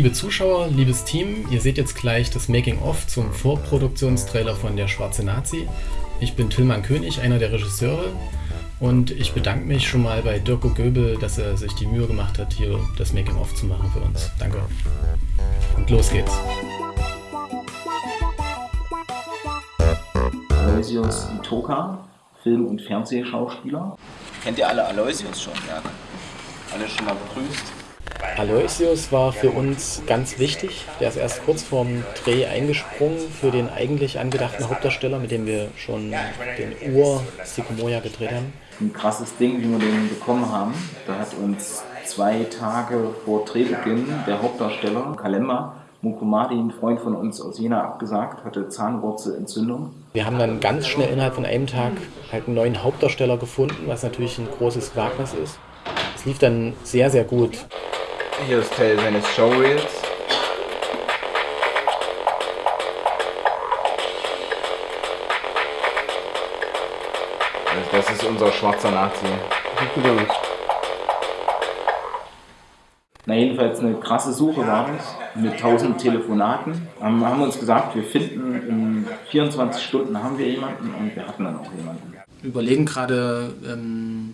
Liebe Zuschauer, liebes Team, ihr seht jetzt gleich das Making-of zum Vorproduktionstrailer von Der Schwarze Nazi. Ich bin Tillmann König, einer der Regisseure und ich bedanke mich schon mal bei Dirko Göbel, dass er sich die Mühe gemacht hat, hier das Making-of zu machen für uns. Danke. Und los geht's. Aloysius Itoka, Film- und Fernsehschauspieler. Kennt ihr alle Aloysius schon? Ja. Alle schon mal begrüßt? Aloysius war für uns ganz wichtig. Der ist erst kurz vorm Dreh eingesprungen für den eigentlich angedachten Hauptdarsteller, mit dem wir schon den Ur Sikomoya gedreht haben. Ein krasses Ding, wie wir den bekommen haben. Da hat uns zwei Tage vor Drehbeginn der Hauptdarsteller, Kalemba, Mukumadi, ein Freund von uns aus Jena, abgesagt, hatte Zahnwurzelentzündung. Wir haben dann ganz schnell innerhalb von einem Tag halt einen neuen Hauptdarsteller gefunden, was natürlich ein großes Wagnis ist. Es lief dann sehr, sehr gut. Hier ist Teil seines Showreels. Also das ist unser schwarzer Nazi. Na jedenfalls eine krasse Suche war das, mit 1000 Telefonaten. Haben, haben uns gesagt, wir finden in 24 Stunden haben wir jemanden und wir hatten dann auch jemanden. Wir überlegen gerade, ähm,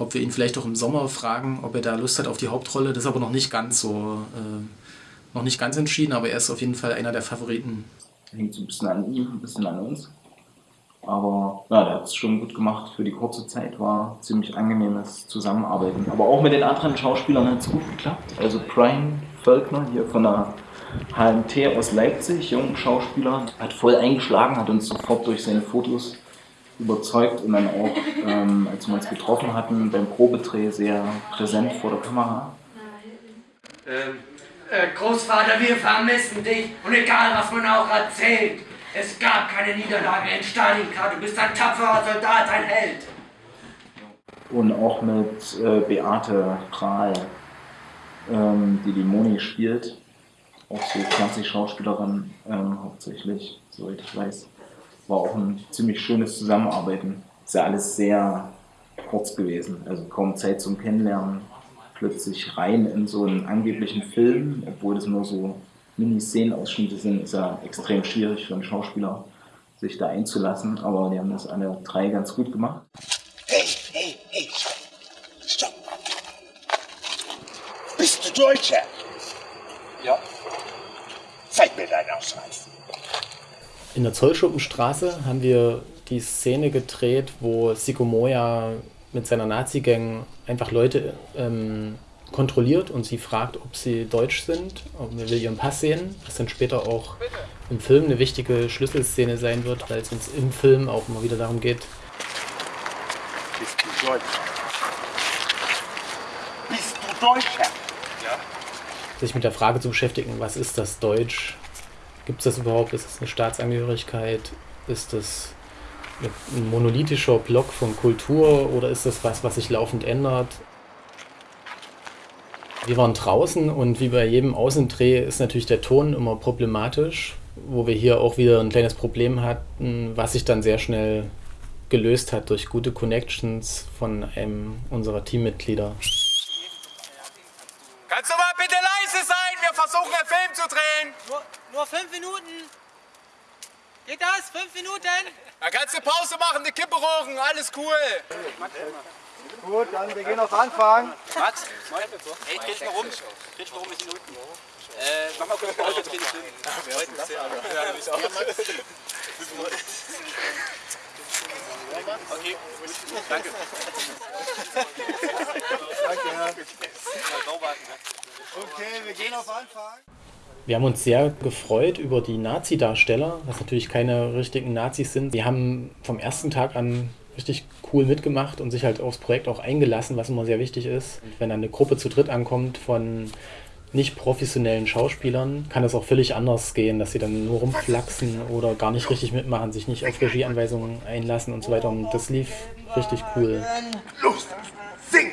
ob wir ihn vielleicht auch im Sommer fragen, ob er da Lust hat auf die Hauptrolle. Das ist aber noch nicht ganz so, äh, noch nicht ganz entschieden, aber er ist auf jeden Fall einer der Favoriten. Hängt so ein bisschen an ihm, ein bisschen an uns. Aber ja, der hat es schon gut gemacht für die kurze Zeit, war ziemlich angenehmes Zusammenarbeiten. Aber auch mit den anderen Schauspielern hat es gut geklappt. Also Brian Völkner hier von der HMT aus Leipzig, junger Schauspieler, hat voll eingeschlagen, hat uns sofort durch seine Fotos überzeugt und dann auch, ähm, als wir uns getroffen hatten, beim Probedreh sehr präsent vor der Kamera. Ähm, äh, Großvater, wir vermissen dich und egal was man auch erzählt, es gab keine Niederlage in Stalingrad, du bist ein tapferer Soldat, ein Held. Und auch mit äh, Beate Prahl, ähm, die die Moni spielt, auch so Fernsehschauspielerin ähm, hauptsächlich, soweit ich weiß. War auch ein ziemlich schönes Zusammenarbeiten. Ist ja alles sehr kurz gewesen, also kaum Zeit zum Kennenlernen. Plötzlich rein in so einen angeblichen Film, obwohl das nur so Mini-Szenenausschnitte sind, ist ja extrem schwierig für einen Schauspieler, sich da einzulassen. Aber die haben das alle drei ganz gut gemacht. Hey, hey, hey, stopp. Bist du Deutscher? Ja. Zeig mir deinen Ausweis. In der Zollschuppenstraße haben wir die Szene gedreht, wo Sikomoya mit seiner Nazi-Gang einfach Leute ähm, kontrolliert und sie fragt, ob sie deutsch sind, ob wir will ihren Pass sehen, was dann später auch im Film eine wichtige Schlüsselszene sein wird, weil es uns im Film auch immer wieder darum geht, Bist du Deutscher? Bist du Deutscher? sich mit der Frage zu beschäftigen, was ist das Deutsch? Gibt es das überhaupt? Ist es eine Staatsangehörigkeit? Ist das ein monolithischer Block von Kultur oder ist das was, was sich laufend ändert? Wir waren draußen und wie bei jedem Außendreh ist natürlich der Ton immer problematisch, wo wir hier auch wieder ein kleines Problem hatten, was sich dann sehr schnell gelöst hat durch gute Connections von einem unserer Teammitglieder. Kannst du mal bitte leise sein? Wir versuchen einen Film zu drehen. Nur, nur fünf Minuten. Geht das? Fünf Minuten? Da kannst du Pause machen, eine Kippe rauchen, alles cool. Gut, dann wir gehen auf Anfang. Max, ey, dreh mal rum. Dreh mal rum, wir sind unten. Äh, mach mal kurz Pause, dreh den Film. Okay, danke. Danke. Okay, wir gehen auf Anfang. Wir haben uns sehr gefreut über die Nazi-Darsteller, was natürlich keine richtigen Nazis sind. Die haben vom ersten Tag an richtig cool mitgemacht und sich halt aufs Projekt auch eingelassen, was immer sehr wichtig ist. Wenn dann eine Gruppe zu dritt ankommt von nicht professionellen Schauspielern, kann es auch völlig anders gehen, dass sie dann nur rumflaxen oder gar nicht richtig mitmachen, sich nicht auf Regieanweisungen einlassen und so weiter. Und das lief richtig cool. Los, sing!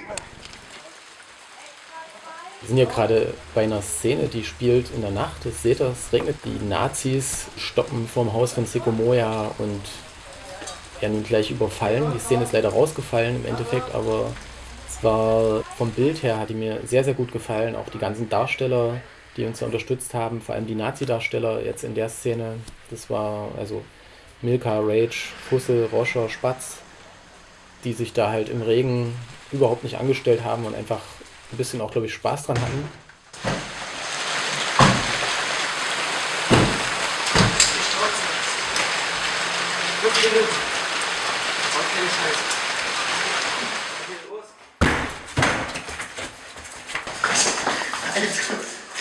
Wir sind hier gerade bei einer Szene, die spielt in der Nacht. Ihr seht das, es regnet. Die Nazis stoppen vorm Haus von Sikomoya und werden ihn gleich überfallen. Die Szene ist leider rausgefallen im Endeffekt, aber es war vom Bild her, hat die mir sehr, sehr gut gefallen. Auch die ganzen Darsteller, die uns da unterstützt haben, vor allem die Nazi-Darsteller jetzt in der Szene. Das war also Milka, Rage, Fussel, Roscher, Spatz, die sich da halt im Regen überhaupt nicht angestellt haben und einfach ein bisschen auch, glaube ich, Spaß dran hatten.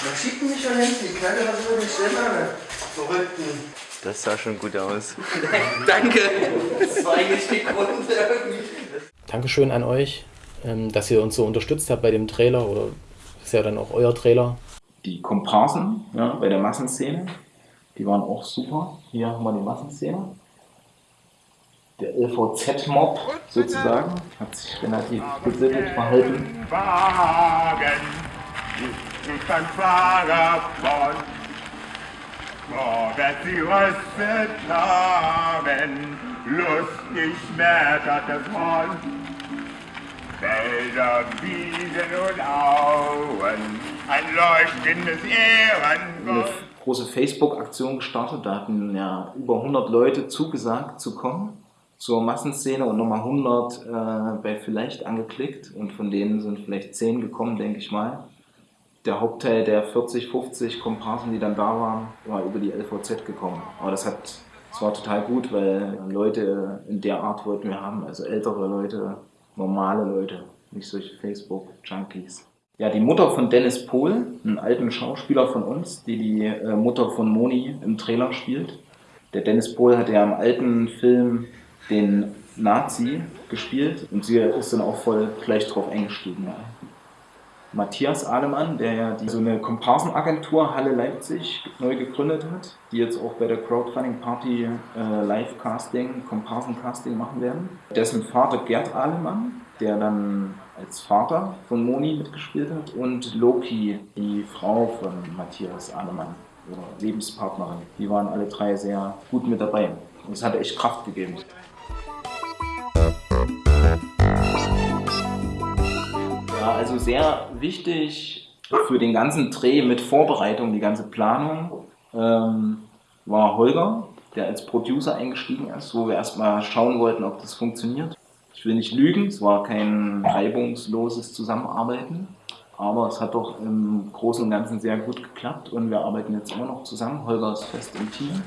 Man schiebt mich schon hin, die Knalle, was ich denn machen? Verrückten. Das sah schon gut aus. Danke. Das war eigentlich die Grund irgendwie. Dankeschön an euch, dass ihr uns so unterstützt habt bei dem Trailer oder ist ja dann auch euer Trailer. Die Komparsen ja, bei der Massenszene, die waren auch super. Hier haben wir die Massenszene. Der LVZ-Mob sozusagen hat sich relativ besinnt verhalten. Wagen, ich ein Fahrer von. Morgen sie Röste tragen, lustig schmettert es Horn. Felder, Wiesen und Auen, ein leuchtendes eine Ehrenwort. große Facebook-Aktion gestartet. Da hatten ja über 100 Leute zugesagt zu kommen zur Massenszene und nochmal 100 äh, bei vielleicht angeklickt und von denen sind vielleicht 10 gekommen, denke ich mal. Der Hauptteil der 40, 50 Komparsen, die dann da waren, war über die LVZ gekommen. Aber das hat, das war total gut, weil Leute in der Art wollten wir haben, also ältere Leute, normale Leute, nicht solche Facebook-Junkies. Ja, die Mutter von Dennis Pohl, einen alten Schauspieler von uns, die die äh, Mutter von Moni im Trailer spielt. Der Dennis Pohl hat ja im alten Film den Nazi gespielt und sie ist dann auch voll gleich drauf eingestiegen. Ja. Matthias Ahlemann, der ja die, so eine Komparsenagentur Halle Leipzig neu gegründet hat, die jetzt auch bei der Crowdfunding Party äh, Live-Casting, Komparsen-Casting machen werden. Dessen Vater Gerd Ahlemann, der dann als Vater von Moni mitgespielt hat und Loki, die Frau von Matthias Ahlemann, ihre Lebenspartnerin. Die waren alle drei sehr gut mit dabei. Und es hat echt Kraft gegeben. Ja, also sehr wichtig für den ganzen Dreh mit Vorbereitung, die ganze Planung, ähm, war Holger, der als Producer eingestiegen ist, wo wir erstmal schauen wollten, ob das funktioniert. Ich will nicht lügen, es war kein reibungsloses Zusammenarbeiten, aber es hat doch im Großen und Ganzen sehr gut geklappt und wir arbeiten jetzt immer noch zusammen. Holger ist fest im Team,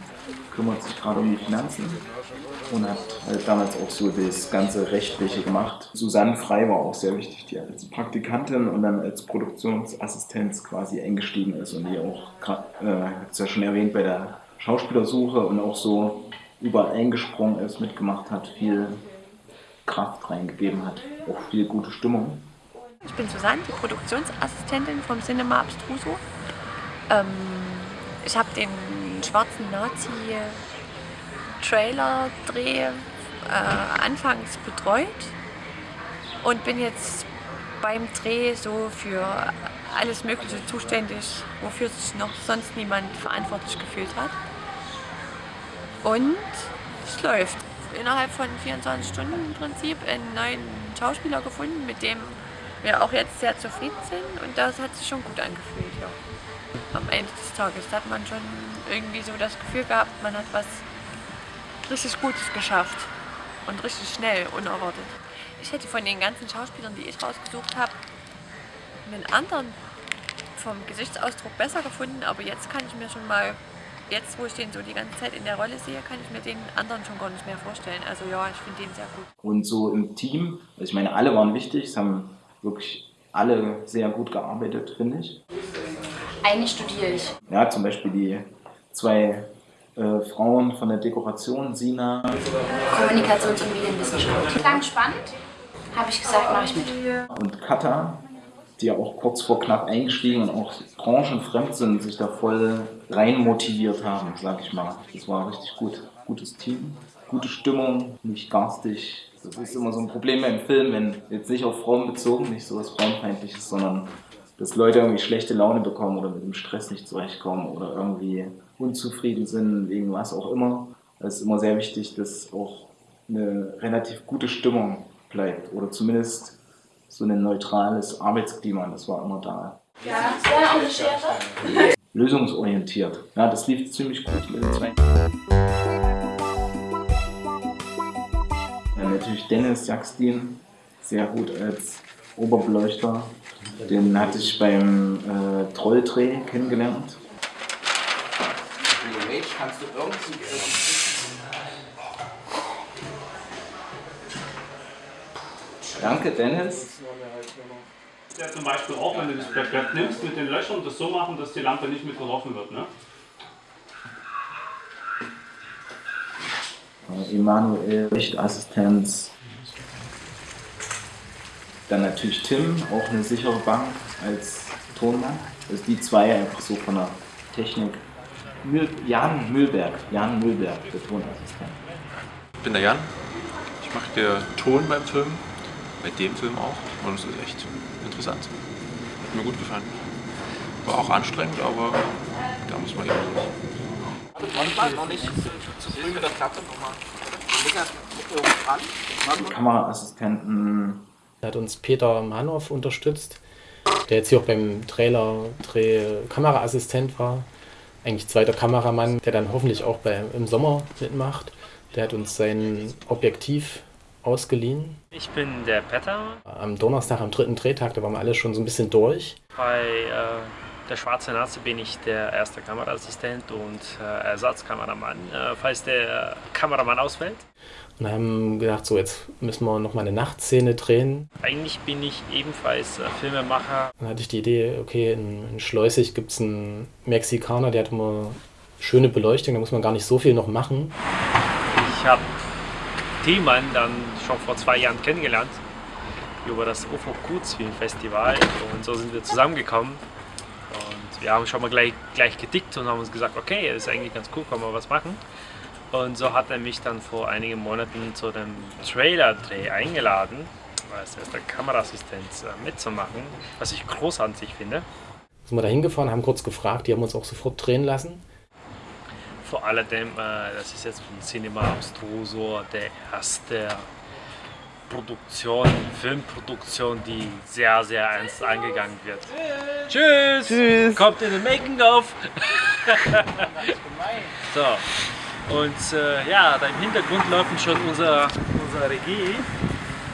kümmert sich gerade um die Finanzen und hat halt damals auch so das ganze Rechtliche gemacht. Susanne Frei war auch sehr wichtig, die als Praktikantin und dann als Produktionsassistenz quasi eingestiegen ist und die auch, äh, hat ja schon erwähnt, bei der Schauspielersuche und auch so überall eingesprungen ist, mitgemacht hat, viel Kraft reingegeben hat, auch viel gute Stimmung. Ich bin Susanne, die Produktionsassistentin vom Cinema Abstruso. Ähm, ich habe den schwarzen Nazi-Trailer-Dreh äh, anfangs betreut und bin jetzt beim Dreh so für alles Mögliche zuständig, wofür sich noch sonst niemand verantwortlich gefühlt hat. Und es läuft. Innerhalb von 24 Stunden im Prinzip einen neuen Schauspieler gefunden, mit dem wir auch jetzt sehr zufrieden sind und das hat sich schon gut angefühlt, ja. Am Ende des Tages hat man schon irgendwie so das Gefühl gehabt, man hat was richtig Gutes geschafft und richtig schnell, unerwartet. Ich hätte von den ganzen Schauspielern, die ich rausgesucht habe, einen anderen vom Gesichtsausdruck besser gefunden, aber jetzt kann ich mir schon mal, jetzt wo ich den so die ganze Zeit in der Rolle sehe, kann ich mir den anderen schon gar nicht mehr vorstellen. Also ja, ich finde den sehr gut. Und so im Team, also ich meine, alle waren wichtig, es haben wirklich alle sehr gut gearbeitet, finde ich. Eigentlich studiere ich. Ja, zum Beispiel die zwei äh, Frauen von der Dekoration, Sina. Kommunikations- und Medienwissenschaft. Klang spannend, habe ich gesagt, mache ich mit. Und Kata, die ja auch kurz vor knapp eingestiegen und auch branchenfremd sind, sich da voll rein motiviert haben, sag ich mal. Das war richtig gut. Gutes Team, gute Stimmung, nicht garstig. Das ist immer so ein Problem beim Film, wenn jetzt nicht auf Frauen bezogen, nicht so was Frauenfeindliches, sondern dass Leute irgendwie schlechte Laune bekommen oder mit dem Stress nicht zurechtkommen oder irgendwie unzufrieden sind, wegen was auch immer. Es ist immer sehr wichtig, dass auch eine relativ gute Stimmung bleibt oder zumindest so ein neutrales Arbeitsklima, das war immer da. Ja, ja. Lösungsorientiert. Ja, das lief ziemlich gut mit den zwei. Ja, natürlich Dennis Jagstin, sehr gut als Oberbeleuchter. Den hatte ich beim äh, Trolldreh kennengelernt. Kannst du irgendwie. Danke, Dennis. Ja, zum Beispiel auch, wenn du das Blatt nimmst mit den Löchern, das so machen, dass die Lampe nicht mit getroffen wird. Ne? Äh, Emanuel, Lichtassistenz. Dann natürlich Tim, auch eine sichere Bank als Tonmann. Also die zwei einfach so von der Technik. Mühl, Jan Mühlberg, Jan Mühlberg, der Tonassistent. Ich bin der Jan. Ich mache den Ton beim Film, bei dem Film auch. Und es ist echt interessant. Hat mir gut gefallen. War auch anstrengend, aber da muss man eben durch. Warte, noch nicht zu früh mit der Klappe nochmal. Die Kameraassistenten. Da hat uns Peter Manow unterstützt, der jetzt hier auch beim Trailer-Dreh Kameraassistent war. Eigentlich zweiter Kameramann, der dann hoffentlich auch bei, im Sommer mitmacht. Der hat uns sein Objektiv ausgeliehen. Ich bin der Petter. Am Donnerstag, am dritten Drehtag, da waren wir alle schon so ein bisschen durch. Bei äh, der Schwarze Nazi bin ich der erste Kameraassistent und äh, Ersatzkameramann, äh, falls der Kameramann ausfällt. Und haben gedacht, so jetzt müssen wir noch mal eine Nachtszene drehen. Eigentlich bin ich ebenfalls äh, Filmemacher. Dann hatte ich die Idee, okay, in, in Schleusig gibt es einen Mexikaner, der hat immer schöne Beleuchtung, da muss man gar nicht so viel noch machen. Ich habe Thielmann dann schon vor zwei Jahren kennengelernt über das UFO Kurzfilmfestival und so sind wir zusammengekommen und wir haben schon mal gleich, gleich gedickt und haben uns gesagt, okay, das ist eigentlich ganz cool, können wir was machen. Und so hat er mich dann vor einigen Monaten zu dem Trailer-Dreh eingeladen, als erster Kameraassistent äh, mitzumachen, was ich großartig finde. Sind wir da hingefahren, haben kurz gefragt, die haben uns auch sofort drehen lassen. Vor allem, äh, das ist jetzt von Cinema Abstruso der erste Produktion, Filmproduktion, die sehr, sehr ernst angegangen wird. Tschüss! Tschüss! Kommt in den Making-of! so, und äh, ja, da im Hintergrund laufen schon unsere, unsere Regie.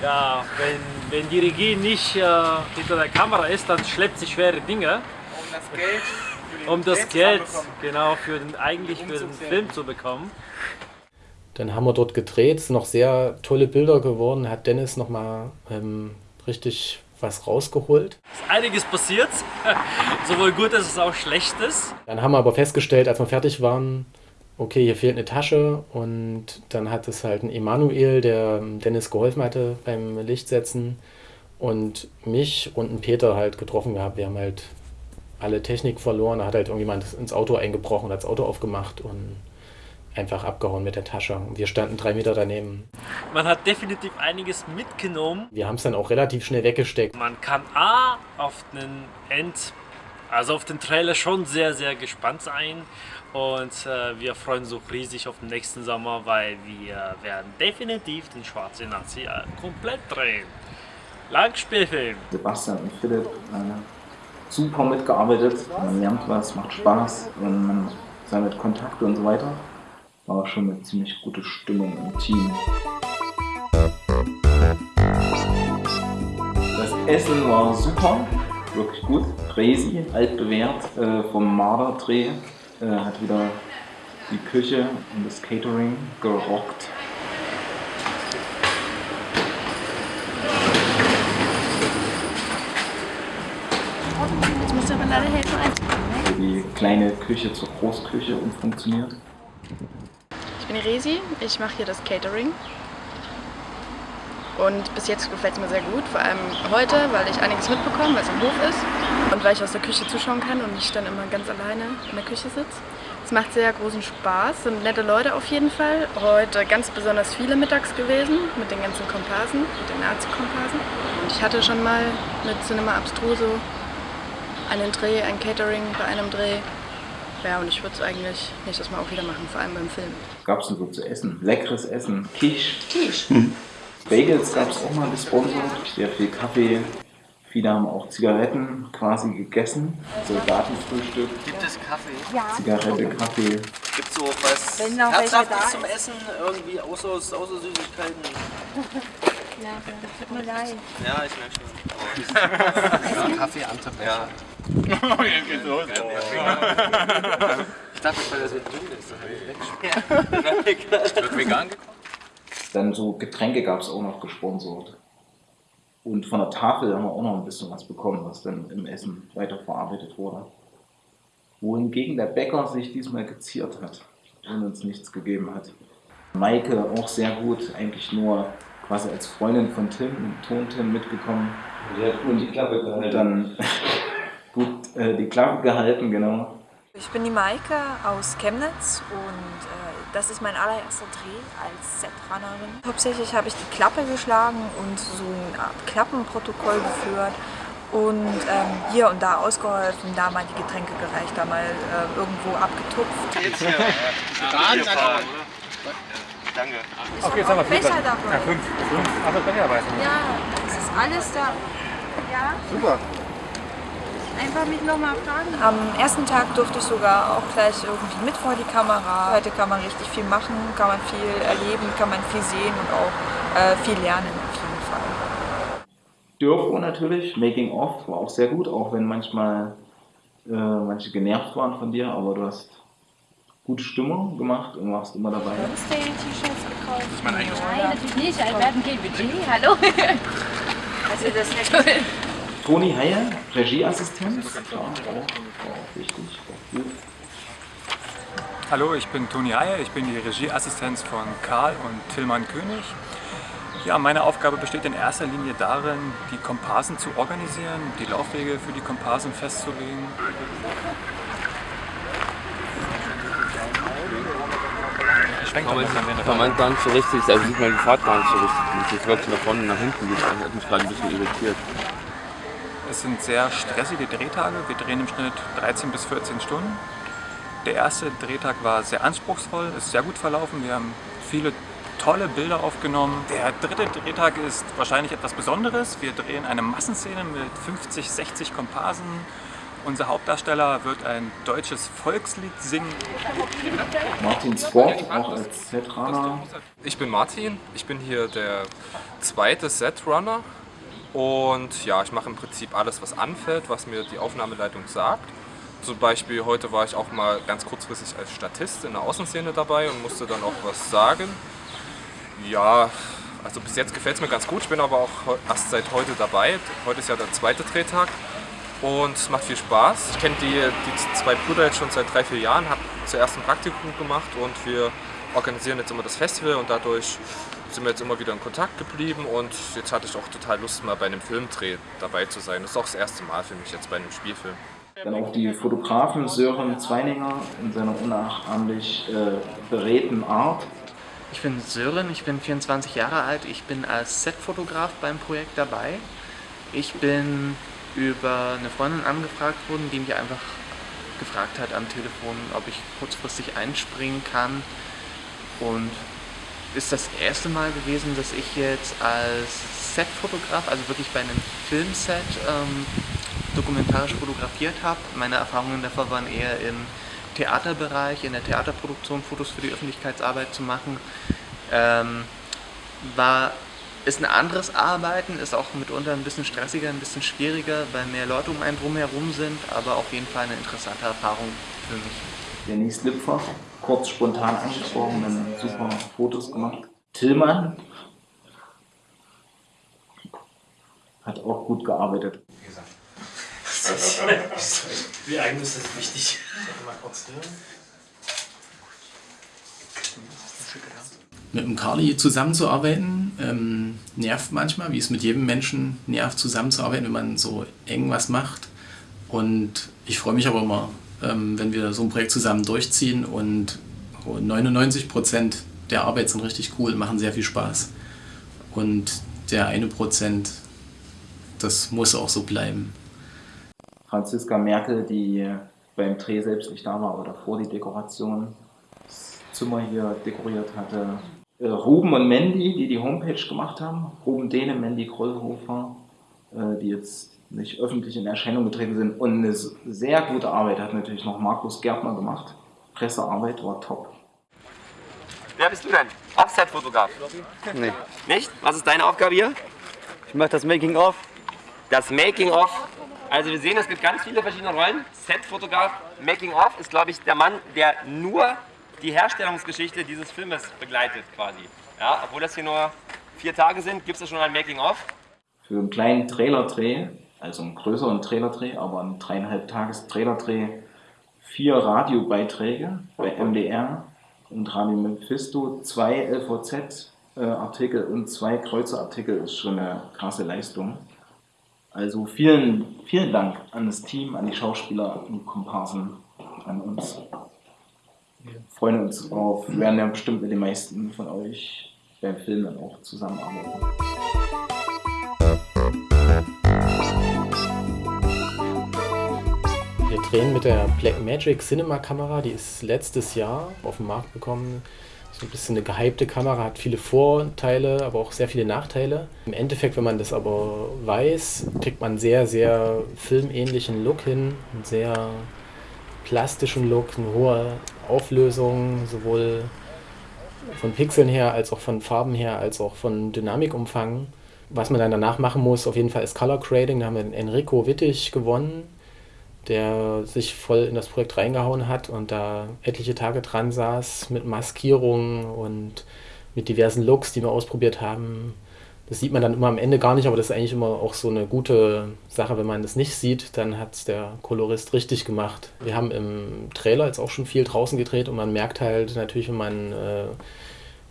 Ja, wenn, wenn die Regie nicht äh, hinter der Kamera ist, dann schleppt sie schwere Dinge. Um das Geld um das Geld genau für den, eigentlich für den Film zu bekommen. Dann haben wir dort gedreht, es sind noch sehr tolle Bilder geworden, hat Dennis nochmal ähm, richtig was rausgeholt. Ist einiges passiert, sowohl Gutes als auch Schlechtes. Dann haben wir aber festgestellt, als wir fertig waren, okay, hier fehlt eine Tasche und dann hat es halt ein Emanuel, der Dennis geholfen hatte beim Lichtsetzen und mich und einen Peter halt getroffen gehabt. Wir haben halt alle Technik verloren. Da hat halt irgendjemand ins Auto eingebrochen, hat das Auto aufgemacht und einfach abgehauen mit der Tasche. Und wir standen drei Meter daneben. Man hat definitiv einiges mitgenommen. Wir haben es dann auch relativ schnell weggesteckt. Man kann A auf den End, also auf den Trailer schon sehr, sehr gespannt sein. Und äh, wir freuen uns auch riesig auf den nächsten Sommer, weil wir werden definitiv den Schwarzen Nazi äh, komplett drehen. Langspielfilm. Sebastian und Philipp, äh, super mitgearbeitet. Man lernt was, macht Spaß und man sammelt Kontakte und so weiter. War schon eine ziemlich gute Stimmung im Team. Das Essen war super, wirklich gut. Crazy, altbewährt äh, vom Marder-Dreh. Äh, hat wieder die Küche und das Catering gerockt. Jetzt musst du aber leider helfen einzupacken. Die kleine Küche zur Großküche umfunktioniert. Ich bin die Resi, ich mache hier das Catering. Und bis jetzt gefällt es mir sehr gut, vor allem heute, weil ich einiges mitbekomme, weil es am Hof ist. Und weil ich aus der Küche zuschauen kann und nicht dann immer ganz alleine in der Küche sitze. Es macht sehr großen Spaß, sind nette Leute auf jeden Fall. Heute ganz besonders viele mittags gewesen mit den ganzen Komparsen, mit den Nazi-Komparsen. Und ich hatte schon mal mit Cinema Abstruso einen Dreh, ein Catering bei einem Dreh. Ja, und ich würde es eigentlich nächstes Mal auch wieder machen, vor allem beim Film. Was gab es denn so zu essen? Leckeres Essen. Quiche. Quiche. Bagels gab es auch mal gesponsert. Sehr viel Kaffee, Viele haben auch Zigaretten quasi gegessen, Soldatenfrühstück, Gibt es Kaffee? Zigarette, Kaffee. Gibt es so was Herzhaftes zum. Essen? Irgendwie außer, außer Süßigkeiten? Ja, tut mir leid. Ja, ich merke schon. Kaffee Antebecher. Ja. Jetzt geht's los. Ich dachte, weil das so dünn ist, dann kann ich wegschmeißen. Wird vegan Dann so Getränke gab es auch noch gesponsert. Und von der Tafel haben wir auch noch ein bisschen was bekommen, was dann im Essen weiterverarbeitet wurde. Wohingegen der Bäcker sich diesmal geziert hat und uns nichts gegeben hat. Maike auch sehr gut, eigentlich nur quasi als Freundin von Tim, Ton-Tim mitgekommen. Die hat gut die Klappe gehalten. Und dann gut äh, die Klappe gehalten, genau. Ich bin die Maike aus Chemnitz und äh, das ist mein allererster Dreh als Setrunnerin. Hauptsächlich habe ich die Klappe geschlagen und so eine Art Klappenprotokoll geführt und ähm, hier und da ausgeholfen, da mal die Getränke gereicht, da mal äh, irgendwo abgetupft. Jetzt hier. Ja, Danke. Okay, jetzt haben wir vier Becher dabei. Ja, fünf. Fünf andere Becher dabei. Ja, es ist alles da. Ja, Super. Einfach mich nochmal fragen. Am ersten Tag durfte ich sogar auch gleich irgendwie mit vor die Kamera. Heute kann man richtig viel machen, kann man viel erleben, kann man viel sehen und auch äh, viel lernen auf jeden Fall. Dürfo natürlich, Making of war auch sehr gut, auch wenn manchmal äh, manche genervt waren von dir, aber du hast gute Stimmung gemacht und warst immer dabei. T-Shirts gekauft? mein eigenes Nein, natürlich nicht. Wir hatten kein Budget. Hallo. Also das ist ja Toni Heyer, Regieassistent. Hallo, ich bin Toni Heyer, ich bin die Regieassistenz von Karl und Tillmann König. Ja, meine Aufgabe besteht in erster Linie darin, die Komparsen zu organisieren, die Laufwege für die Komparsen festzulegen. Kann man, gar nicht so richtig, also sieht man die Fahrt gar nicht so richtig. Es jetzt wirklich nach vorne und nach hinten geht, das hat mich gerade ein bisschen irritiert. Es sind sehr stressige Drehtage. Wir drehen im Schnitt 13 bis 14 Stunden. Der erste Drehtag war sehr anspruchsvoll, ist sehr gut verlaufen. Wir haben viele tolle Bilder aufgenommen. Der dritte Drehtag ist wahrscheinlich etwas Besonderes. Wir drehen eine Massenszene mit 50, 60 Komparsen. Unser Hauptdarsteller wird ein deutsches Volkslied singen. Martin Sport, auch als Setrunner. Ich bin Martin, ich bin hier der zweite Setrunner und ja, ich mache im Prinzip alles, was anfällt, was mir die Aufnahmeleitung sagt. Zum Beispiel heute war ich auch mal ganz kurzfristig als Statist in der Außenszene dabei und musste dann auch was sagen. Ja, also bis jetzt gefällt es mir ganz gut, ich bin aber auch erst seit heute dabei. Heute ist ja der zweite Drehtag und es macht viel Spaß. Ich kenne die, die zwei Brüder jetzt schon seit drei, vier Jahren, habe zuerst ein Praktikum gemacht und wir organisieren jetzt immer das Festival und dadurch sind wir jetzt immer wieder in Kontakt geblieben und jetzt hatte ich auch total Lust, mal bei einem Filmdreh dabei zu sein. Das ist auch das erste Mal für mich jetzt bei einem Spielfilm. Dann auch die Fotografen Sören Zweininger in seiner unnachahmlich äh, beredten Art. Ich bin Sören, ich bin 24 Jahre alt, ich bin als Setfotograf beim Projekt dabei. Ich bin über eine Freundin angefragt worden, die mich einfach gefragt hat am Telefon, ob ich kurzfristig einspringen kann. Und ist das erste Mal gewesen, dass ich jetzt als Setfotograf, also wirklich bei einem Filmset, ähm, dokumentarisch fotografiert habe. Meine Erfahrungen davor waren eher im Theaterbereich, in der Theaterproduktion Fotos für die Öffentlichkeitsarbeit zu machen. Ähm, war, ist ein anderes Arbeiten, ist auch mitunter ein bisschen stressiger, ein bisschen schwieriger, weil mehr Leute um einen drumherum sind, aber auf jeden Fall eine interessante Erfahrung für mich. Denise Lipfer, kurz spontan angesprochen, dann super Fotos gemacht. Tillmann hat auch gut gearbeitet. Wie eigen ist das wichtig? Mal kurz hier. Mit dem Carly zusammenzuarbeiten ähm, nervt manchmal, wie es mit jedem Menschen nervt, zusammenzuarbeiten, wenn man so eng was macht. Und ich freue mich aber immer, wenn wir so ein Projekt zusammen durchziehen und 99 Prozent der Arbeit sind richtig cool, machen sehr viel Spaß. Und der eine Prozent, das muss auch so bleiben. Franziska Merkel, die beim Dreh selbst nicht da war, aber davor die Dekoration, das Zimmer hier dekoriert hatte. Äh, Ruben und Mandy, die die Homepage gemacht haben. Ruben Dehne, Mandy Krollhofer, äh, die jetzt nicht öffentlich in Erscheinung getreten sind. Und eine sehr gute Arbeit hat natürlich noch Markus Gärtner gemacht. Pressearbeit war top. Wer bist du denn? Offset-Fotograf? Nee. Nicht? Was ist deine Aufgabe hier? Ich mache das Making-of. Das Making-of. Also wir sehen, es gibt ganz viele verschiedene Rollen. Set-Fotograf, Making-of ist, glaube ich, der Mann, der nur die Herstellungsgeschichte dieses Filmes begleitet quasi. Ja, obwohl das hier nur vier Tage sind, gibt es schon ein Making-of. Für einen kleinen Trailerdreh, also einen größeren Trailerdreh, aber einen dreieinhalb Tages Trailerdreh, vier Radiobeiträge bei MDR und Radio Mephisto, zwei LVZ-Artikel und zwei Kreuzer-Artikel ist schon eine krasse Leistung. Also vielen, vielen Dank an das Team, an die Schauspieler und Komparsen, an uns. Wir freuen uns auf, wir werden ja bestimmt mit den meisten von euch beim Film dann auch zusammenarbeiten. Drehen mit der Blackmagic Cinema Kamera, die ist letztes Jahr auf den Markt gekommen. So ein bisschen eine gehypte Kamera, hat viele Vorteile, aber auch sehr viele Nachteile. Im Endeffekt, wenn man das aber weiß, kriegt man einen sehr, sehr filmähnlichen Look hin, einen sehr plastischen Look, eine hohe Auflösung, sowohl von Pixeln her, als auch von Farben her, als auch von Dynamikumfang. Was man dann danach machen muss, auf jeden Fall ist Color Grading. Da haben wir Enrico Wittig gewonnen, der sich voll in das Projekt reingehauen hat und da etliche Tage dran saß mit Maskierungen und mit diversen Looks, die wir ausprobiert haben. Das sieht man dann immer am Ende gar nicht, aber das ist eigentlich immer auch so eine gute Sache, wenn man das nicht sieht, dann hat es der Kolorist richtig gemacht. Wir haben im Trailer jetzt auch schon viel draußen gedreht und man merkt halt natürlich, wenn man äh,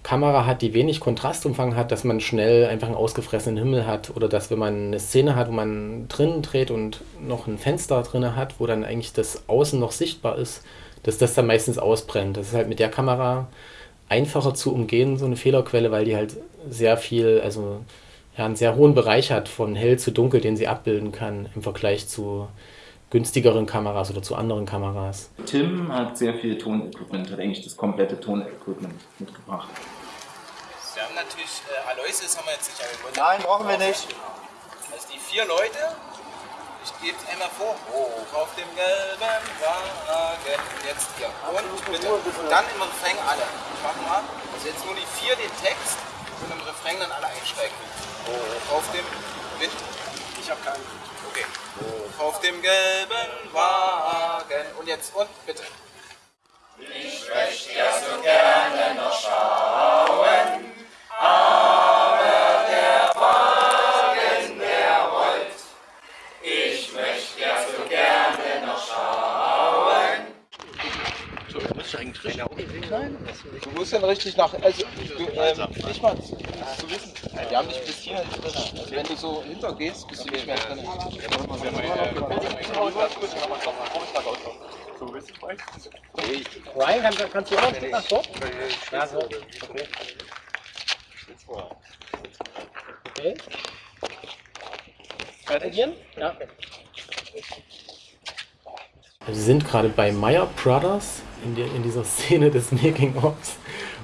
Kamera hat, die wenig Kontrastumfang hat, dass man schnell einfach einen ausgefressenen Himmel hat oder dass wenn man eine Szene hat, wo man drinnen dreht und noch ein Fenster drin hat, wo dann eigentlich das Außen noch sichtbar ist, dass das dann meistens ausbrennt. Das ist halt mit der Kamera einfacher zu umgehen, so eine Fehlerquelle, weil die halt sehr viel, also ja, einen sehr hohen Bereich hat von hell zu dunkel, den sie abbilden kann im Vergleich zu günstigeren Kameras oder zu anderen Kameras. Tim hat sehr viel Tonequipment, hat eigentlich das komplette Tonequipment mitgebracht. Wir haben natürlich äh, Aloysius haben wir jetzt nicht angeboten. Nein, brauchen wir nicht. Also die vier Leute, ich gebe es einmal vor, hoch auf dem gelben Wagen, jetzt hier, und bitte. Und dann im Refrain alle. Ich mach mal, also jetzt nur die vier den Text und im Refrain dann alle einsteigen. Hoch auf dem Wind. Ich habe keinen. Okay. Hoch auf dem gelben Wagen. Und jetzt, und bitte. Ich möchte ja so gerne noch schauen, aber der Wagen, der rollt. Ich möchte ja so gerne noch schauen. Du musst eigentlich richtig sein. Du musst dann richtig nach. Also, du, ähm, nicht mal zu, zu wissen. Wir haben dich bis hierhin drin. Also, wenn du so hintergehst, bist du nicht mehr drin. Ryan, kannst, kannst du auch noch nach dort? Ja, so. Okay. Okay. Weitergehen? Ja. Wir sind gerade bei Meyer Brothers in, die, in dieser Szene des Making-ofs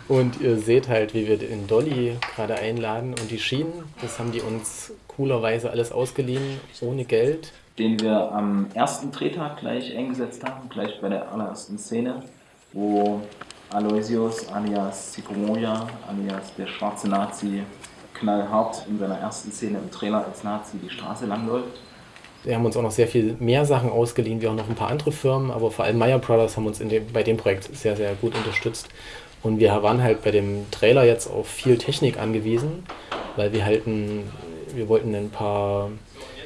und ihr seht halt, wie wir den Dolly gerade einladen und die Schienen, das haben die uns coolerweise alles ausgeliehen, ohne Geld. Den wir am ersten Drehtag gleich eingesetzt haben, gleich bei der allerersten Szene, wo Aloysius alias Sikomoya alias der schwarze Nazi knallhart in seiner ersten Szene im Trailer als Nazi die Straße langläuft. Wir haben uns auch noch sehr viel mehr Sachen ausgeliehen, wie auch noch ein paar andere Firmen, aber vor allem Meyer Brothers haben uns dem, bei dem Projekt sehr, sehr gut unterstützt. Und wir waren halt bei dem Trailer jetzt auf viel Technik angewiesen, weil wir halt ein, wir wollten ein paar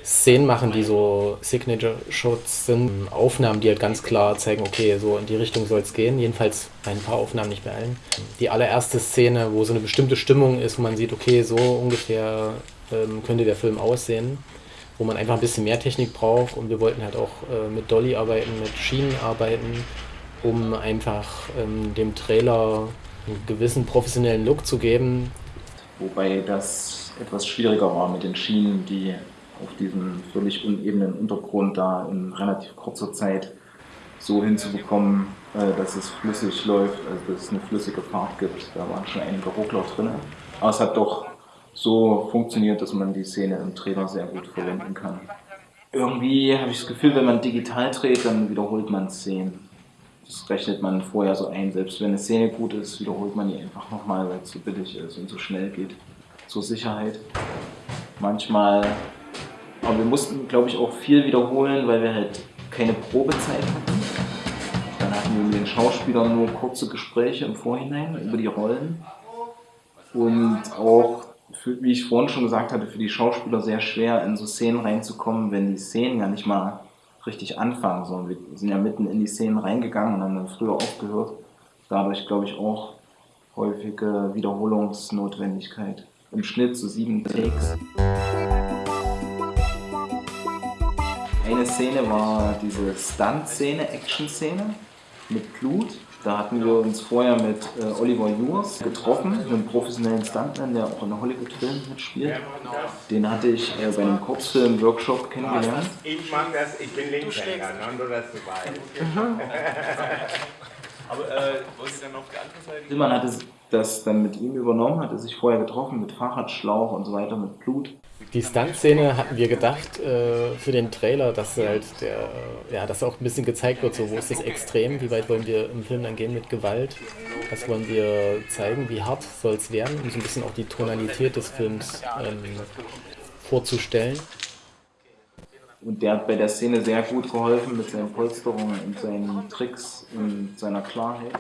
Szenen machen, die so Signature-Shots sind, Aufnahmen, die halt ganz klar zeigen, okay, so in die Richtung soll es gehen. Jedenfalls ein paar Aufnahmen, nicht bei allen. Die allererste Szene, wo so eine bestimmte Stimmung ist, wo man sieht, okay, so ungefähr ähm, könnte der Film aussehen, wo man einfach ein bisschen mehr Technik braucht. Und wir wollten halt auch äh, mit Dolly arbeiten, mit Schienen arbeiten, um einfach ähm, dem Trailer einen gewissen professionellen Look zu geben. Wobei das etwas schwieriger war mit den Schienen, die auf diesem völlig unebenen Untergrund da in relativ kurzer Zeit so hinzubekommen, äh, dass es flüssig läuft, also dass es eine flüssige Fahrt gibt. Da waren schon einige Ruckler drin. Aber es hat doch so funktioniert, dass man die Szene im Trailer sehr gut verwenden kann. irgendwie habe ich das Gefühl, wenn man digital dreht, dann wiederholt man Szenen. Das rechnet man vorher so ein. Selbst wenn eine Szene gut ist, wiederholt man die einfach nochmal, weil es so billig ist und so schnell geht. Zur Sicherheit. Manchmal, aber wir mussten, glaube ich, auch viel wiederholen, weil wir halt keine Probezeit hatten. Dann hatten wir mit den Schauspielern nur kurze Gespräche im Vorhinein über die Rollen. Und auch, für, wie ich vorhin schon gesagt hatte, für die Schauspieler sehr schwer, in so Szenen reinzukommen, wenn die Szenen ja nicht mal richtig anfangen, sondern wir sind ja mitten in die Szenen reingegangen und haben dann früher aufgehört. Dadurch, glaube ich, auch häufige Wiederholungsnotwendigkeit. Im Schnitt so sieben Takes. Eine Szene war diese Stunt-Szene, Action-Szene mit Blut. Da hatten wir uns vorher mit äh, Oliver Jurs getroffen, einem professionellen Stuntman, der auch in Hollywood-Filmen mitspielt. Den hatte ich äh, bei einem Kurzfilm-Workshop kennengelernt. Ich mag das, ich bin Linkshänder, ne? nur dass du weißt. Aber äh, wollen Sie dann noch die andere Seite? Tillmann hatte das dann mit ihm übernommen, hatte sich vorher getroffen mit Fahrradschlauch und so weiter, mit Blut. Die Stunt-Szene hatten wir gedacht äh, für den Trailer, dass halt der, ja, dass auch ein bisschen gezeigt wird, so wo ist das Extrem, wie weit wollen wir im Film dann gehen mit Gewalt, was wollen wir zeigen, wie hart soll es werden, um so ein bisschen auch die Tonalität des Films ähm, vorzustellen. Und der hat bei der Szene sehr gut geholfen mit seinen Polsterungen und seinen Tricks und seiner Klarheit.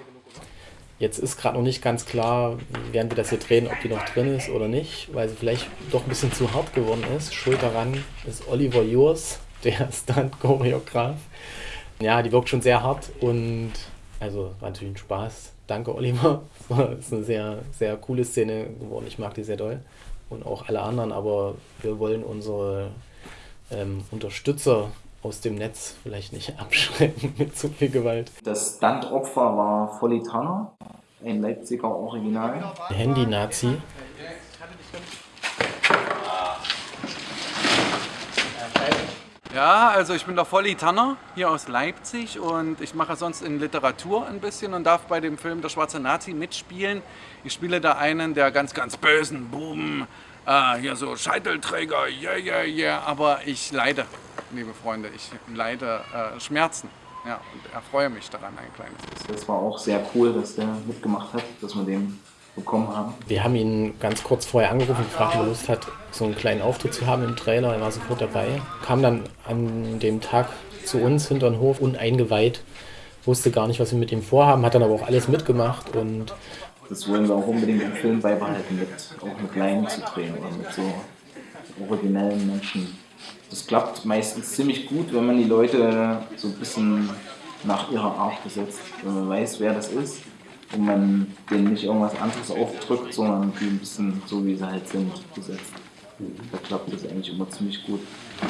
Jetzt ist gerade noch nicht ganz klar, während wir das hier drehen, ob die noch drin ist oder nicht, weil sie vielleicht doch ein bisschen zu hart geworden ist. Schuld daran ist Oliver Jurs, der Stunt-Choreograf. Ja, die wirkt schon sehr hart und also war natürlich ein Spaß. Danke, Oliver. Es ist eine sehr, sehr coole Szene geworden. Ich mag die sehr doll. Und auch alle anderen, aber wir wollen unsere ähm, Unterstützer aus dem Netz vielleicht nicht abschrecken mit zu viel Gewalt. Das Stuntopfer war Volli Tanner, ein Leipziger Original. Handy-Nazi. Ja, also ich bin der Volli Tanner hier aus Leipzig und ich mache sonst in Literatur ein bisschen und darf bei dem Film Der schwarze Nazi mitspielen. Ich spiele da einen der ganz, ganz bösen Buben, äh, hier so Scheitelträger, yeah, yeah, yeah, aber ich leide, liebe Freunde, ich leide äh, Schmerzen. Ja, und erfreue mich daran ein kleines bisschen. Das war auch sehr cool, dass der mitgemacht hat, dass wir den bekommen haben. Wir haben ihn ganz kurz vorher angerufen und gefragt, ob er Lust hat, so einen kleinen Auftritt zu haben im Trailer. Er war sofort dabei. Kam dann an dem Tag zu uns hinter den Hof uneingeweiht, wusste gar nicht, was wir mit ihm vorhaben, hat dann aber auch alles mitgemacht und das wollen wir auch unbedingt im Film beibehalten, mit, auch mit Laien zu drehen oder mit so originellen Menschen. Das klappt meistens ziemlich gut, wenn man die Leute so ein bisschen nach ihrer Art besetzt. Wenn man weiß, wer das ist und man denen nicht irgendwas anderes aufdrückt, sondern die ein bisschen so, wie sie halt sind, besetzt. Da klappt das eigentlich immer ziemlich gut. Er.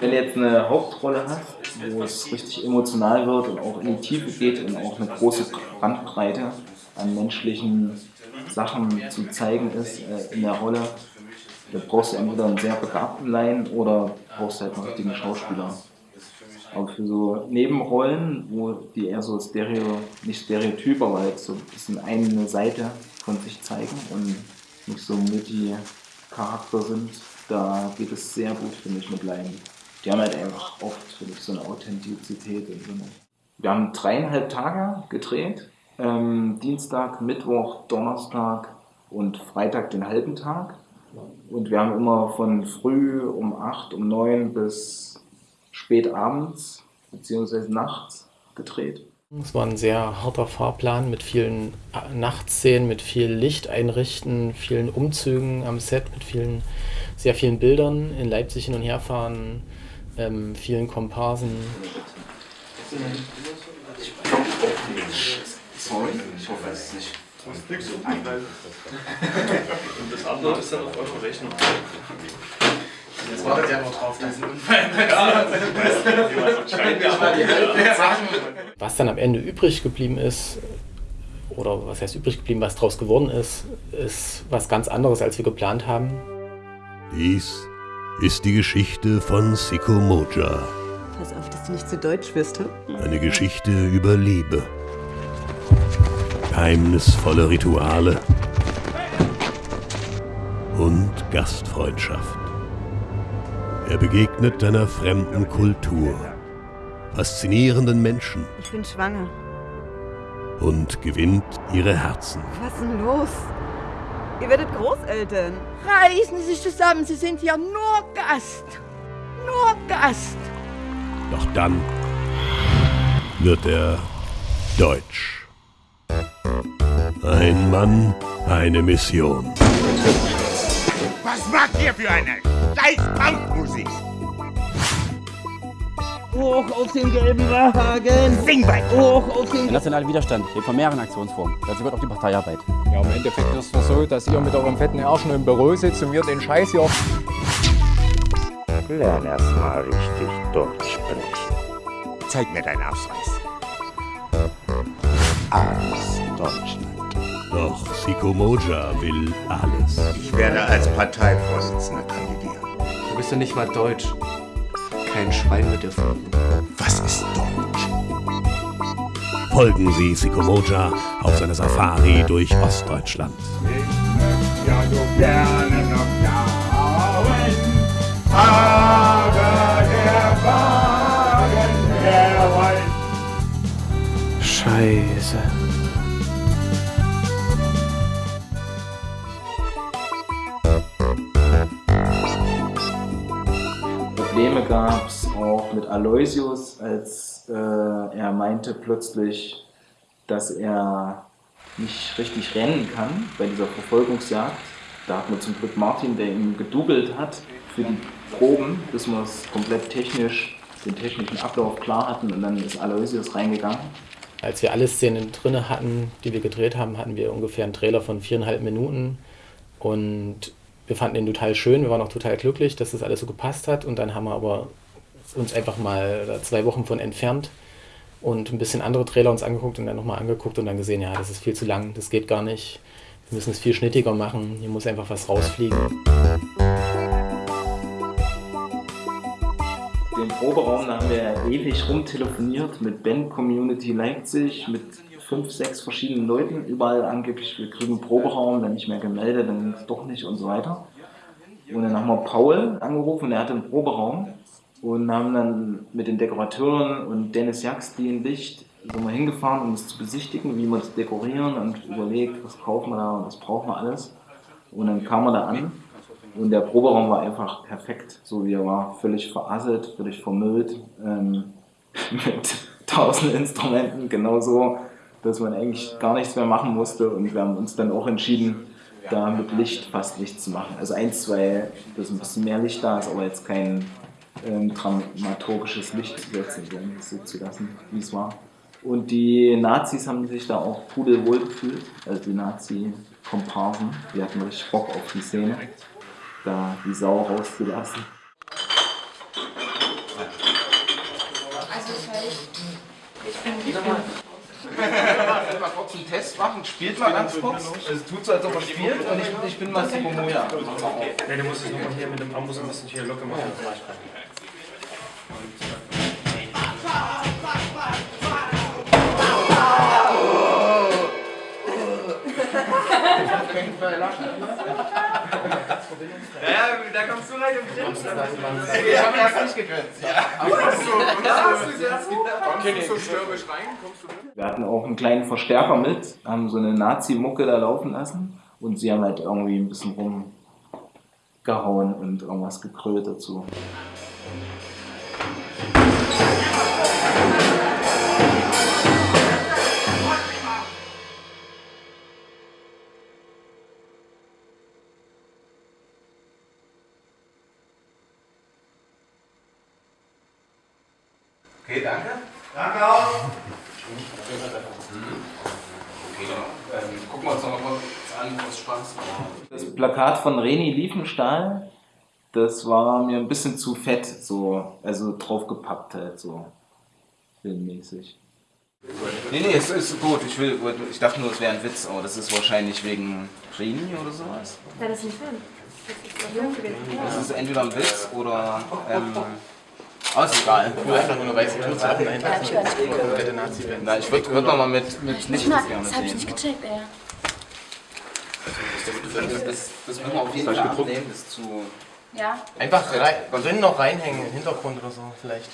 Wenn du jetzt eine Hauptrolle hast, wo es richtig emotional wird und auch in die Tiefe geht und auch eine große Bandbreite an menschlichen Sachen zu zeigen ist äh, in der Rolle, da brauchst du entweder einen sehr begabten Laien oder brauchst halt einen richtigen Schauspieler. Aber für so Nebenrollen, wo die eher so Stereo, nicht Stereotyp, aber halt so ein bisschen eine Seite von sich zeigen und nicht so Multi-Charakter sind, da geht es sehr gut, finde ich, mit Laien. Die haben halt einfach oft, finde ich, so eine Authentizität. Und so eine Wir haben dreieinhalb Tage gedreht. Ähm, Dienstag, Mittwoch, Donnerstag und Freitag den halben Tag. Und wir haben immer von früh um 8, um 9 bis spät abends bzw. nachts gedreht. Es war ein sehr harter Fahrplan mit vielen Nachtszenen, mit viel Licht einrichten, vielen Umzügen am Set, mit vielen, sehr vielen Bildern in Leipzig hin und her fahren, ähm, vielen Komparsen. Sorry, ich hoffe, es ist nicht. Und das andere ist dann auf eure Rechnung. Jetzt wartet ja noch drauf, dass Was dann am Ende übrig geblieben ist, oder was heißt übrig geblieben, was daraus geworden ist, ist was ganz anderes, als wir geplant haben. Dies ist die Geschichte von Siko Moja. Pass auf, dass du nicht zu deutsch wirst, hm? Eine Geschichte über Liebe, geheimnisvolle Rituale und Gastfreundschaft. Er begegnet einer fremden Kultur, faszinierenden Menschen Ich bin schwanger. und gewinnt ihre Herzen. Was ist denn los? Ihr werdet Großeltern. Reißen Sie sich zusammen, Sie sind ja nur Gast. Nur Gast. Doch dann wird er deutsch. Ein Mann, eine Mission. Was macht ihr für eine scheiß Punkmusik? Hoch auf den gelben Wagen. Sing weiter. Hoch auf den Der nationale Widerstand lebt von mehreren Aktionsformen. Dazu gehört auch die Parteiarbeit. Ja, im Endeffekt ist es so, dass ihr mit eurem fetten Arsch nur im Büro sitzt und wir den Scheiß hier. Lern erst mal richtig Deutsch sprechen. Zeig mir deinen Ausweis. Alles Deutschland. Doch Siko Moja will alles. Ich werde als Parteivorsitzender kandidieren. Du bist ja nicht mal deutsch. Kein Schwein wird dir folgen. Was ist Deutsch? Folgen Sie Siko Moja auf seiner Safari durch Ostdeutschland. Probleme gab es auch mit Aloysius, als äh, er meinte plötzlich, dass er nicht richtig rennen kann bei dieser Verfolgungsjagd. Da hat man zum Glück Martin, der ihm gedoubelt hat für die Proben, bis wir es komplett technisch, den technischen Ablauf klar hatten und dann ist Aloysius reingegangen. Als wir alle Szenen drinne hatten, die wir gedreht haben, hatten wir ungefähr einen Trailer von viereinhalb Minuten und wir fanden den total schön, wir waren auch total glücklich, dass das alles so gepasst hat und dann haben wir aber uns einfach mal zwei Wochen von entfernt und ein bisschen andere Trailer uns angeguckt und dann nochmal angeguckt und dann gesehen, ja, das ist viel zu lang, das geht gar nicht, wir müssen es viel schnittiger machen, hier muss einfach was rausfliegen. Den Proberaum, da haben wir ewig rumtelefoniert mit Band Community Leipzig, mit fünf, sechs verschiedenen Leuten, überall angeblich, wir kriegen einen Proberaum, dann nicht mehr gemeldet, dann doch nicht und so weiter. Und dann haben wir Paul angerufen, der hatte einen Proberaum und haben dann mit den Dekorateuren und Dennis Jax, die in Licht, sind wir hingefahren, um es zu besichtigen, wie wir das dekorieren und überlegt, was kaufen wir da und was brauchen wir alles. Und dann kam er da an und der Proberaum war einfach perfekt, so wie er war, völlig verasselt, völlig vermüllt, ähm, mit tausend Instrumenten, genauso, dass man eigentlich gar nichts mehr machen musste. Und wir haben uns dann auch entschieden, da mit Licht fast nichts zu machen. Also eins, zwei, dass ein bisschen mehr Licht da ist, aber jetzt kein ähm, dramaturgisches Licht zu setzen, sondern so zu lassen, wie es war. Und die Nazis haben sich da auch pudelwohl gefühlt, also die Nazi-Komparsen, die hatten richtig Bock auf die Szene, da die Sau rauszulassen. Also ich bin mal kurz einen Test machen. Spielt mal ganz kurz. Es tut so, als ob er spielt und ich, ich bin Massimo Moja. Ne, du musst es nochmal hier mit dem Arm ein bisschen hier locker machen. Ja, da kommst du rein und grinst. Ich hab erst nicht gegrinst. Ja. Hast du, hast du erst Kommst du so stürmisch rein? Kommst du mit? Wir hatten auch einen kleinen Verstärker mit, haben so eine Nazi-Mucke da laufen lassen und sie haben halt irgendwie ein bisschen rumgehauen und irgendwas gekrölt dazu. Plakat von Reni Liefenstahl, das war mir ein bisschen zu fett, so, also draufgepappt halt, so filmmäßig. Nee, nee, es ist gut. Ich, will, ich dachte nur, es wäre ein Witz, aber das ist wahrscheinlich wegen Rini oder sowas. Ja, das ist ein Film. Das ist entweder ein Witz oder. Ähm, Aber ist egal. Nur einfach nur eine weiße Kürze. Ja, hab ich nicht würde würd noch mal mit, mit Licht Na, das gerne das hab ich nicht gecheckt, ey. Das, das müssen wir auf jeden Das Fall hab ich abnehmen, das zu... Ja. Einfach rein, drin noch reinhängen, im Hintergrund oder so vielleicht.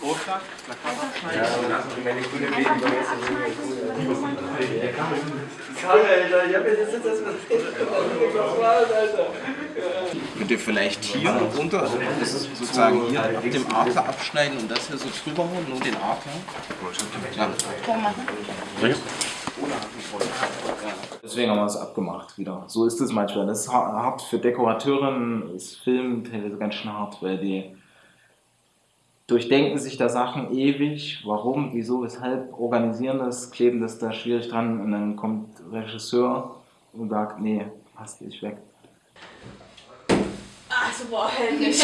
Vorschlag? Könnt ihr vielleicht hier runter, also das ist sozusagen hier ab dem Adler abschneiden und das hier so drüber holen, nur den Adler? Ja. Machen. Deswegen haben wir es abgemacht wieder. So ist es manchmal. Das ist ha- hart für Dekorateurinnen, ist Film teilweise ganz schön hart, weil die durchdenken sich da Sachen ewig. Warum, wieso, weshalb, organisieren das, kleben das da schwierig dran und dann kommt Regisseur und sagt, nee, passt nicht weg. Also, boah, helllich.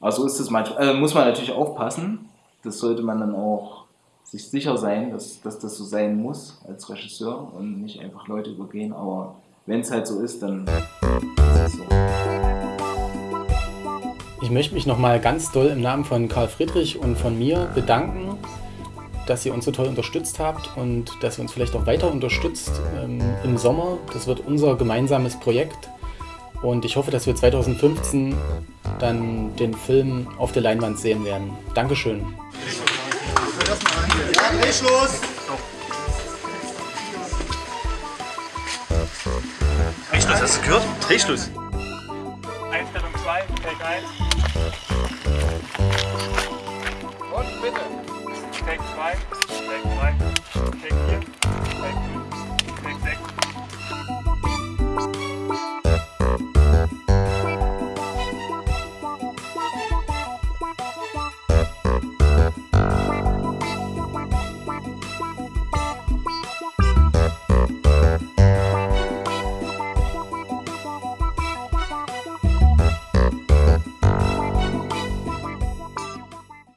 Also so ist es manchmal. Äh, muss man natürlich aufpassen. Das sollte man dann auch sich sicher sein, dass, dass das so sein muss als Regisseur und nicht einfach Leute übergehen. Aber wenn es halt so ist, dann ist es so. Ich möchte mich nochmal ganz doll im Namen von Karl Friedrich und von mir bedanken, dass ihr uns so toll unterstützt habt und dass ihr uns vielleicht auch weiter unterstützt ähm, im Sommer. Das wird unser gemeinsames Projekt und ich hoffe, dass wir 2015 dann den Film auf der Leinwand sehen werden. Dankeschön. Dreh los! Drehschluss, hast du gehört? Drehschluss. Einstellung 2, Take 1. Und bitte. Take 2, Take 3, Take 4, Take 5.